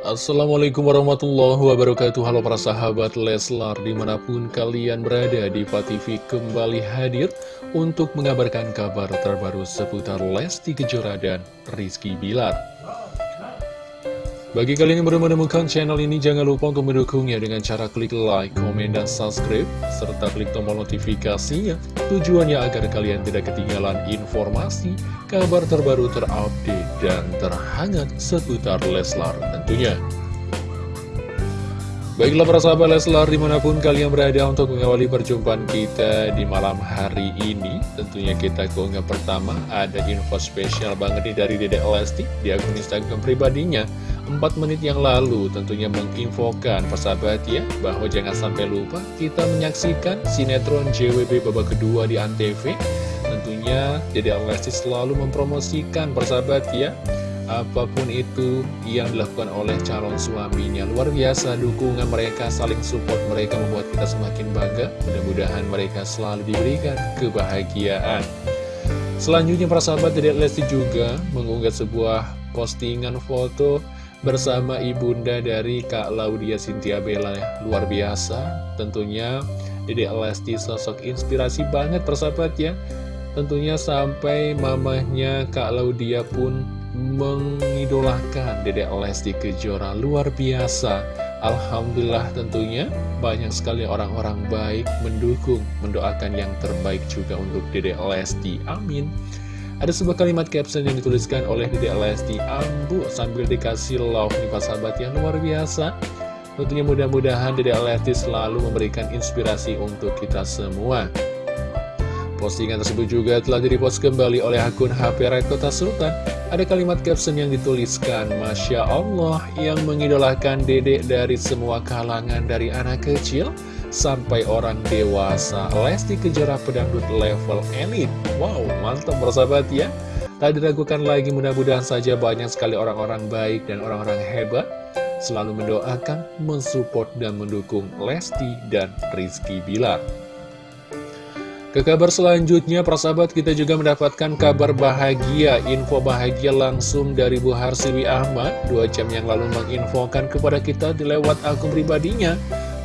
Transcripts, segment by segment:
Assalamualaikum warahmatullahi wabarakatuh. Halo para sahabat Leslar Di mana pun kalian berada di TV kembali hadir Untuk mengabarkan kabar terbaru seputar Lesti Kejora dan Rizky Bilar. Bagi kalian yang baru menemukan channel ini, jangan lupa untuk mendukungnya dengan cara klik like, komen, dan subscribe, serta klik tombol notifikasinya. Tujuannya agar kalian tidak ketinggalan informasi, kabar terbaru terupdate, dan terhangat seputar Leslar tentunya. Baiklah para sahabat Leslar di mana pun kalian berada untuk mengawali perjumpaan kita di malam hari ini Tentunya kita keunggah pertama ada info spesial banget nih dari Dede Lesti di akun Instagram pribadinya 4 menit yang lalu tentunya menginfokan persahabat ya Bahwa jangan sampai lupa kita menyaksikan sinetron JWB babak kedua di Antv Tentunya Dede Lesti selalu mempromosikan persahabat ya apa pun itu yang dilakukan oleh calon suaminya. Luar biasa dukungan mereka, saling support mereka membuat kita semakin bangga. Mudah-mudahan mereka selalu diberikan kebahagiaan. Selanjutnya para sahabat Dedek Lesti juga mengunggah sebuah postingan foto bersama ibunda dari Kak Laudia Sintia Bella. Luar biasa tentunya Dedek Lesti sosok inspirasi banget persahabat ya. Tentunya sampai mamahnya Kak Laudia pun mengidolakan Dedek Lesti Kejora. Luar biasa. Alhamdulillah tentunya banyak sekali orang-orang baik mendukung, mendoakan yang terbaik juga untuk Dedek Lesti, amin. Ada sebuah kalimat caption yang dituliskan oleh Dedek Lesti, ambu sambil dikasih love nih Pak sahabat yang luar biasa. Tentunya mudah-mudahan Dedek Lesti selalu memberikan inspirasi untuk kita semua Postingan tersebut juga telah direpost kembali oleh akun HP Red Kota Sultan. Ada kalimat caption yang dituliskan, Masya Allah yang mengidolakan dedek dari semua kalangan dari anak kecil sampai orang dewasa. Lesti Kejora pedangdut level elit. Wow, mantap bersahabat ya. Tak diragukan lagi mudah-mudahan saja banyak sekali orang-orang baik dan orang-orang hebat selalu mendoakan, mensupport, dan mendukung Lesti dan Rizky Bilar. Ke kabar selanjutnya, persahabat kita juga mendapatkan kabar bahagia, info bahagia langsung dari Bu Harsiwi Ahmad, dua jam yang lalu menginfokan kepada kita di lewat akun pribadinya,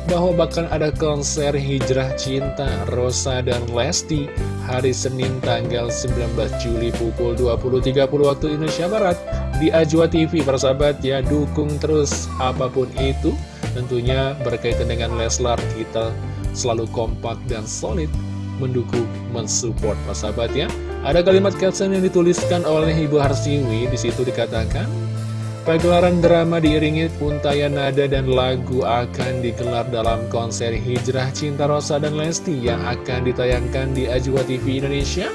bahwa bakal ada konser Hijrah Cinta Rosa dan Lesti hari Senin tanggal 19 Juli pukul 20.30 waktu Indonesia Barat di Ajwa TV, persahabat ya, dukung terus apa pun itu, tentunya berkaitan dengan Leslar kita selalu kompak dan solid mendukung, mensupport sahabat ya. Ada kalimat caption yang dituliskan oleh Ibu Harsiwi, di situ dikatakan, Pagelaran drama diiringi untayan nada dan lagu akan digelar dalam konser Hijrah Cinta Rosa dan Lesti yang akan ditayangkan di Ajwa TV Indonesia.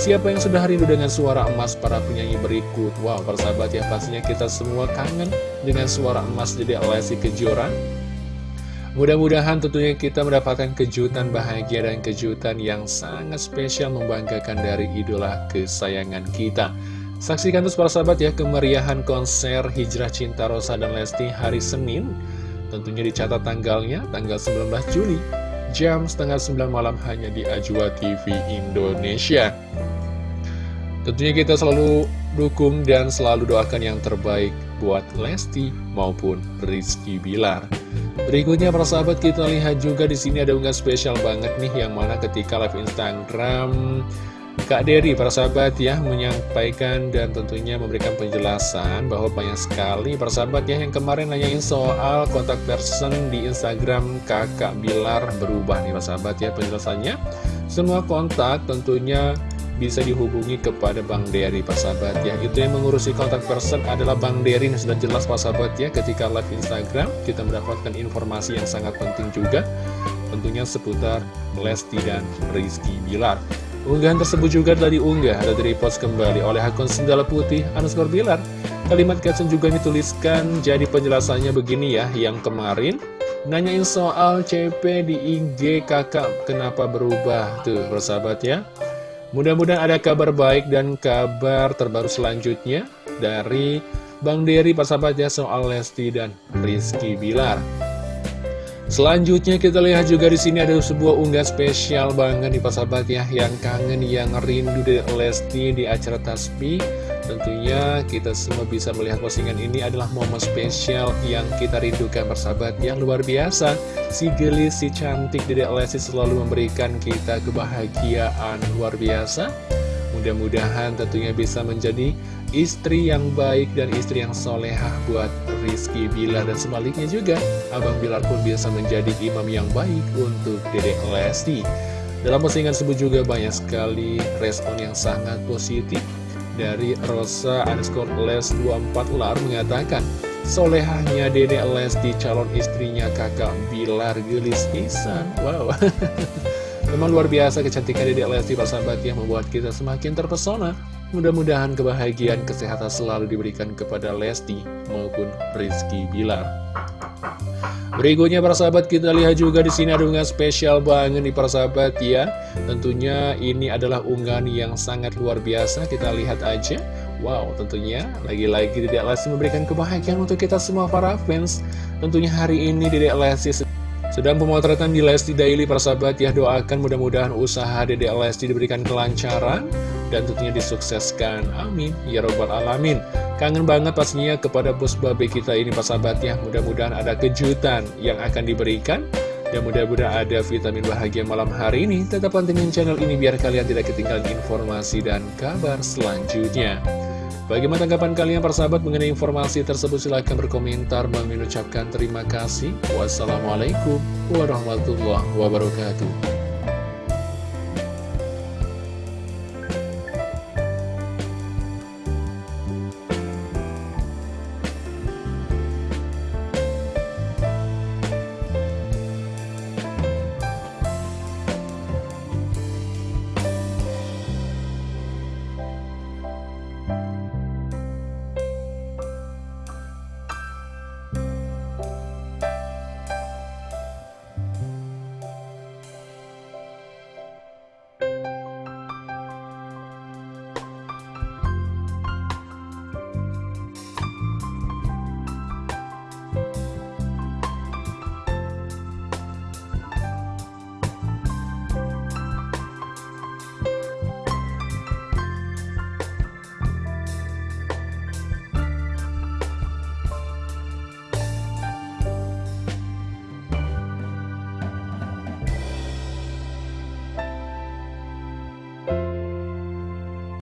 Siapa yang sudah rindu dengan suara emas para penyanyi berikut? Wow, persahabat ya, pastinya kita semua kangen dengan suara emas jadi Lesti Kejora. Mudah-mudahan tentunya kita mendapatkan kejutan bahagia dan kejutan yang sangat spesial membanggakan dari idola kesayangan kita. Saksikan terus para sahabat ya kemeriahan konser Hijrah Cinta Rosa dan Lesti hari Senin. Tentunya dicatat tanggalnya, tanggal 19 Juli, jam setengah 9 malam hanya di Ajwa TV Indonesia. Tentunya kita selalu dukung dan selalu doakan yang terbaik buat Lesti maupun Rizky Bilar. Berikutnya para sahabat kita lihat juga di sini ada unggahan spesial banget nih yang mana ketika live Instagram Kak Dery para sahabat ya menyampaikan dan tentunya memberikan penjelasan bahwa banyak sekali para sahabat ya yang kemarin nanyain soal kontak person di Instagram kakak Bilar berubah nih para sahabat ya penjelasannya semua kontak tentunya bisa dihubungi kepada Bang Dery sahabat ya. Itu yang mengurusi kontak person adalah Bang Dery. Ini sudah jelas sahabat ya. Ketika live Instagram kita mendapatkan informasi yang sangat penting juga. Tentunya seputar Lesti dan Rizky Bilar. Unggahan tersebut juga telah diunggah ada dari post kembali oleh akun Sendala Putih Anuskor Bilar. Kalimat caption juga dituliskan jadi penjelasannya begini ya. Yang kemarin nanyain soal CP di IG kakak kenapa berubah? Tuh bersahabat ya Mudah-mudahan ada kabar baik dan kabar terbaru selanjutnya dari Bang Dery persahabatnya soal Lesti dan Rizky Bilar. Selanjutnya kita lihat juga di sini ada sebuah unggah spesial banget nih persahabat ya yang kangen yang rindu dari Lesti di acara Tasbih. Tentunya kita semua bisa melihat postingan ini adalah momen spesial yang kita rindukan bersahabat yang luar biasa. Si gelis, si cantik Dedek Lesti selalu memberikan kita kebahagiaan luar biasa. Mudah-mudahan tentunya bisa menjadi istri yang baik dan istri yang solehah buat Rizky Bilar dan sebaliknya juga. Abang Bilar pun bisa menjadi imam yang baik untuk Dedek Lesti. Dalam postingan tersebut juga banyak sekali respon yang sangat positif dari Rosa underscore les 24 lar mengatakan Solehahnya Dede Lesti calon istrinya kakak Bilar Gelis Isan Wow Memang luar biasa kecantikan Dede Lesti persahabat yang membuat kita semakin terpesona Mudah-mudahan kebahagiaan kesehatan selalu diberikan kepada Lesti maupun Rizky Bilar Berikutnya para sahabat kita lihat juga di sini ada unggahan spesial banget nih para sahabat ya. Tentunya ini adalah unggahan yang sangat luar biasa. Kita lihat aja. Wow, tentunya lagi-lagi Dedek Lesti memberikan kebahagiaan untuk kita semua para fans. Tentunya hari ini Dedek Lesti sedang pemotretan di Lesti Daily para sahabat ya. Doakan mudah-mudahan usaha Dedek Lesti diberikan kelancaran dan tentunya disukseskan. Amin. Ya Robbal Alamin. Kangen banget pastinya kepada bos babe kita ini Pak Sahabat ya Mudah-mudahan ada kejutan yang akan diberikan Dan mudah-mudahan ada vitamin bahagia malam hari ini Tetap pantengin channel ini biar kalian tidak ketinggalan informasi dan kabar selanjutnya Bagaimana tanggapan kalian persahabat mengenai informasi tersebut? Silahkan berkomentar. Bang ucapkan terima kasih. Wassalamualaikum warahmatullahi wabarakatuh